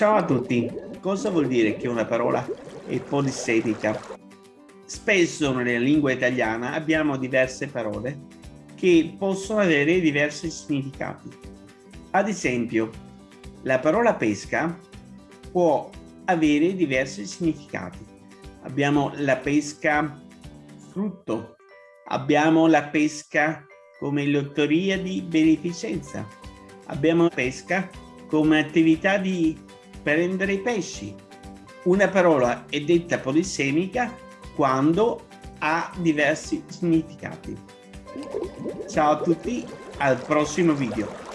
Ciao a tutti! Cosa vuol dire che una parola è polisemica? Spesso nella lingua italiana abbiamo diverse parole che possono avere diversi significati. Ad esempio, la parola pesca può avere diversi significati. Abbiamo la pesca frutto, abbiamo la pesca come lotteria di beneficenza, abbiamo la pesca come attività di prendere pesci. Una parola è detta polisemica quando ha diversi significati. Ciao a tutti, al prossimo video.